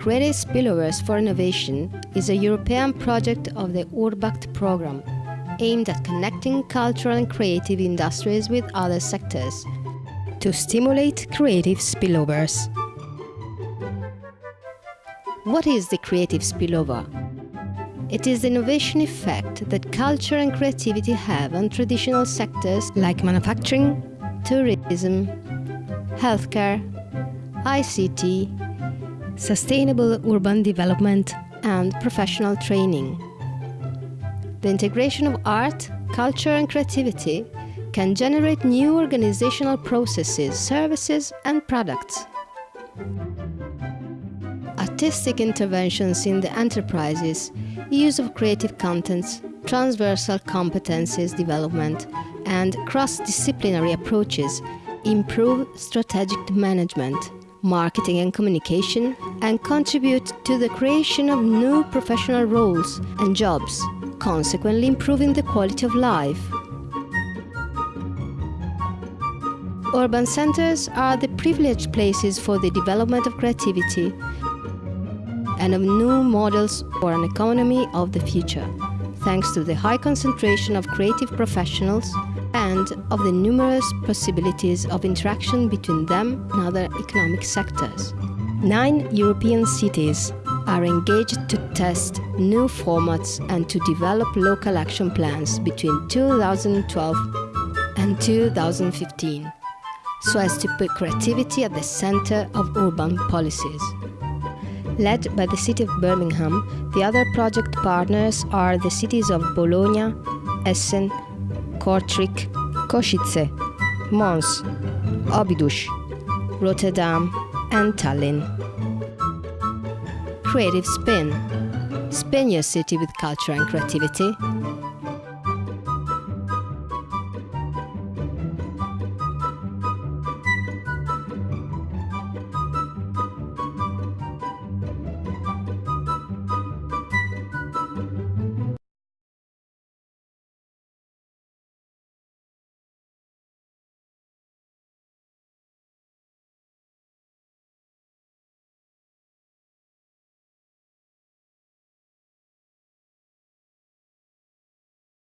Creative Spillovers for Innovation is a European project of the Urbact program, aimed at connecting cultural and creative industries with other sectors to stimulate creative spillovers. What is the creative spillover? It is the innovation effect that culture and creativity have on traditional sectors like manufacturing, tourism, healthcare, ICT, sustainable urban development and professional training. The integration of art, culture and creativity can generate new organizational processes, services and products. Artistic interventions in the enterprises, use of creative contents, transversal competencies development and cross-disciplinary approaches improve strategic management marketing and communication, and contribute to the creation of new professional roles and jobs, consequently improving the quality of life. Urban centers are the privileged places for the development of creativity and of new models for an economy of the future, thanks to the high concentration of creative professionals and of the numerous possibilities of interaction between them and other economic sectors. Nine European cities are engaged to test new formats and to develop local action plans between 2012 and 2015, so as to put creativity at the center of urban policies. Led by the city of Birmingham, the other project partners are the cities of Bologna, Essen, Kortrijk, Košice, Mons, Óbidos, Rotterdam and Tallinn. Creative Spin. Spin your city with culture and creativity